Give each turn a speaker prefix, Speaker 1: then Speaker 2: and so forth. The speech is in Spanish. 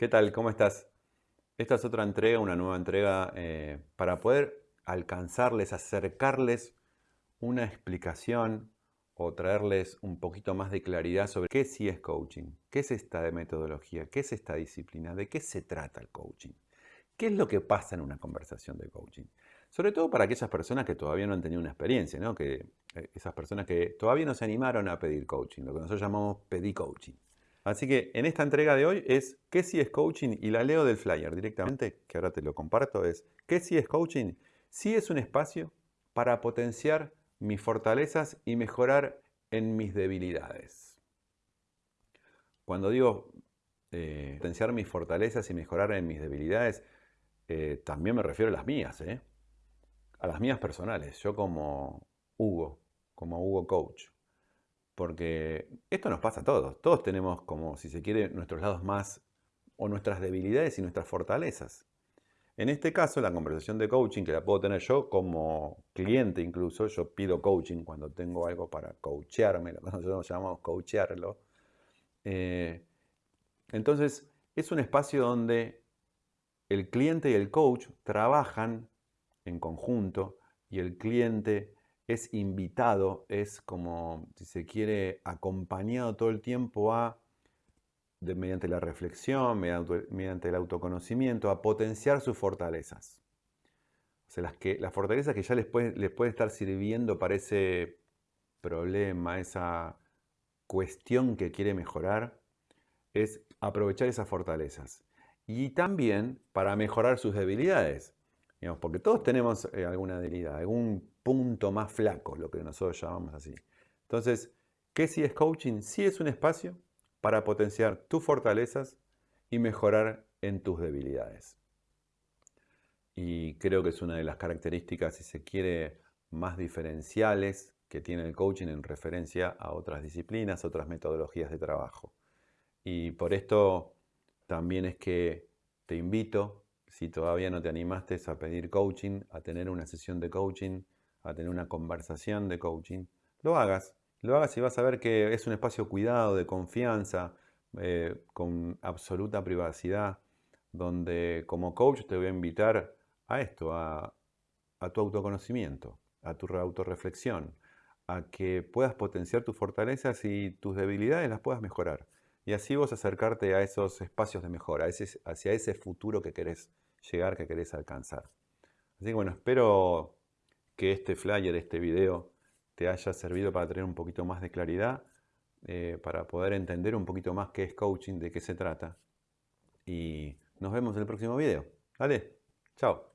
Speaker 1: ¿Qué tal? ¿Cómo estás? Esta es otra entrega, una nueva entrega eh, para poder alcanzarles, acercarles una explicación o traerles un poquito más de claridad sobre qué sí es coaching, qué es esta metodología, qué es esta disciplina, de qué se trata el coaching, qué es lo que pasa en una conversación de coaching. Sobre todo para aquellas personas que todavía no han tenido una experiencia, ¿no? que, eh, esas personas que todavía no se animaron a pedir coaching, lo que nosotros llamamos pedir coaching. Así que en esta entrega de hoy es ¿qué si es coaching? Y la leo del flyer directamente, que ahora te lo comparto, es ¿qué si es coaching? Sí es un espacio para potenciar mis fortalezas y mejorar en mis debilidades. Cuando digo eh, potenciar mis fortalezas y mejorar en mis debilidades, eh, también me refiero a las mías, ¿eh? a las mías personales, yo como Hugo, como Hugo Coach. Porque esto nos pasa a todos. Todos tenemos, como si se quiere, nuestros lados más o nuestras debilidades y nuestras fortalezas. En este caso, la conversación de coaching, que la puedo tener yo como cliente incluso, yo pido coaching cuando tengo algo para coachearme, nosotros llamamos coachearlo. Eh, entonces, es un espacio donde el cliente y el coach trabajan en conjunto y el cliente es invitado, es como, si se quiere, acompañado todo el tiempo a, mediante la reflexión, mediante, el autoconocimiento, a potenciar sus fortalezas. O sea, las, que, las fortalezas que ya les puede, les puede estar sirviendo para ese problema, esa cuestión que quiere mejorar, es aprovechar esas fortalezas. Y también para mejorar sus debilidades. Porque todos tenemos eh, alguna debilidad, algún punto más flaco, lo que nosotros llamamos así. Entonces, ¿qué si es coaching? Sí es un espacio para potenciar tus fortalezas y mejorar en tus debilidades. Y creo que es una de las características, si se quiere, más diferenciales que tiene el coaching en referencia a otras disciplinas, otras metodologías de trabajo. Y por esto también es que te invito, si todavía no te animaste a pedir coaching, a tener una sesión de coaching, a tener una conversación de coaching, lo hagas. Lo hagas y vas a ver que es un espacio cuidado, de confianza, eh, con absoluta privacidad, donde como coach te voy a invitar a esto, a, a tu autoconocimiento, a tu autorreflexión, a que puedas potenciar tus fortalezas y tus debilidades las puedas mejorar. Y así vos acercarte a esos espacios de mejora, hacia ese futuro que querés llegar, que querés alcanzar. Así que bueno, espero que este flyer, este video, te haya servido para tener un poquito más de claridad, eh, para poder entender un poquito más qué es coaching, de qué se trata. Y nos vemos en el próximo video. Dale, chao.